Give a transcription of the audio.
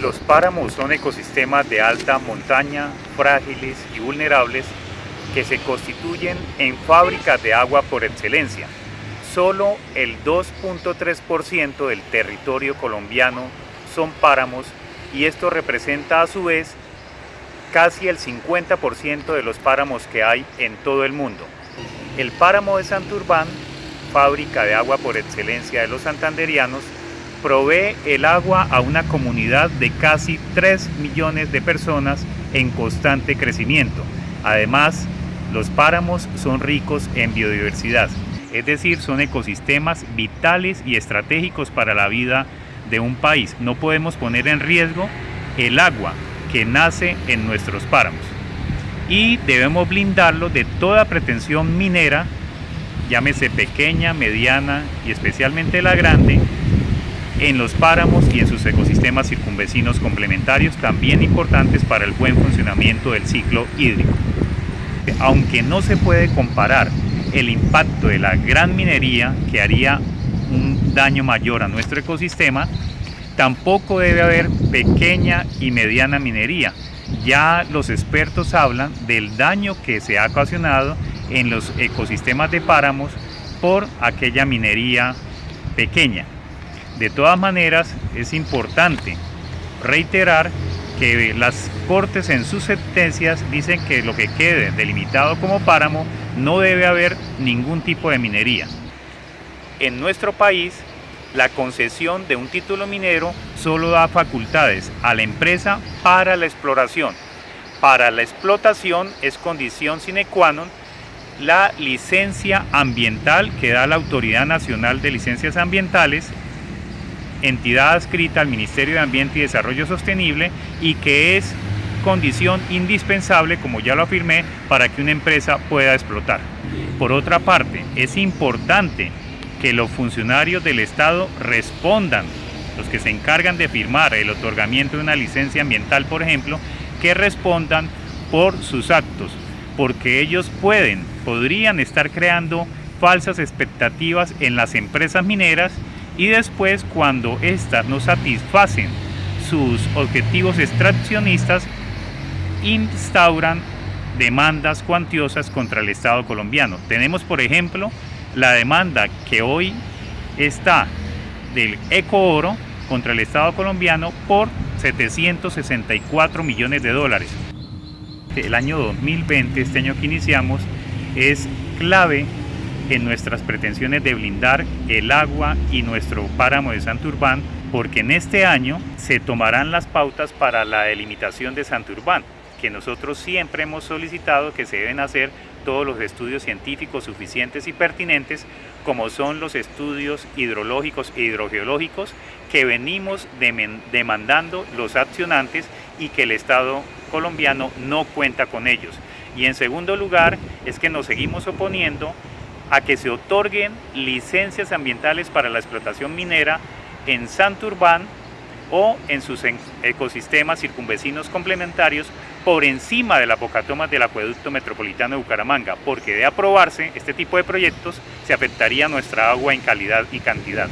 Los páramos son ecosistemas de alta montaña, frágiles y vulnerables que se constituyen en fábricas de agua por excelencia. Solo el 2.3% del territorio colombiano son páramos y esto representa a su vez casi el 50% de los páramos que hay en todo el mundo. El páramo de Santurbán, fábrica de agua por excelencia de los santanderianos, provee el agua a una comunidad de casi 3 millones de personas en constante crecimiento. Además, los páramos son ricos en biodiversidad, es decir, son ecosistemas vitales y estratégicos para la vida de un país. No podemos poner en riesgo el agua que nace en nuestros páramos y debemos blindarlo de toda pretensión minera, llámese pequeña, mediana y especialmente la grande, en los páramos y en sus ecosistemas circunvecinos complementarios también importantes para el buen funcionamiento del ciclo hídrico. Aunque no se puede comparar el impacto de la gran minería que haría un daño mayor a nuestro ecosistema, tampoco debe haber pequeña y mediana minería. Ya los expertos hablan del daño que se ha ocasionado en los ecosistemas de páramos por aquella minería pequeña. De todas maneras, es importante reiterar que las cortes en sus sentencias dicen que lo que quede delimitado como páramo no debe haber ningún tipo de minería. En nuestro país, la concesión de un título minero solo da facultades a la empresa para la exploración. Para la explotación es condición sine qua non la licencia ambiental que da la Autoridad Nacional de Licencias Ambientales entidad adscrita al Ministerio de Ambiente y Desarrollo Sostenible y que es condición indispensable, como ya lo afirmé, para que una empresa pueda explotar. Por otra parte, es importante que los funcionarios del Estado respondan, los que se encargan de firmar el otorgamiento de una licencia ambiental, por ejemplo, que respondan por sus actos, porque ellos pueden, podrían estar creando falsas expectativas en las empresas mineras y después cuando éstas no satisfacen sus objetivos extraccionistas, instauran demandas cuantiosas contra el Estado colombiano. Tenemos, por ejemplo, la demanda que hoy está del Ecooro contra el Estado colombiano por 764 millones de dólares. El año 2020, este año que iniciamos, es clave en nuestras pretensiones de blindar el agua y nuestro páramo de Santurbán, porque en este año se tomarán las pautas para la delimitación de Santurbán, que nosotros siempre hemos solicitado que se deben hacer todos los estudios científicos suficientes y pertinentes, como son los estudios hidrológicos e hidrogeológicos que venimos demandando los accionantes y que el Estado colombiano no cuenta con ellos. Y en segundo lugar, es que nos seguimos oponiendo a que se otorguen licencias ambientales para la explotación minera en Santurbán o en sus ecosistemas circunvecinos complementarios por encima de la bocatomas del acueducto metropolitano de Bucaramanga, porque de aprobarse este tipo de proyectos se afectaría nuestra agua en calidad y cantidad.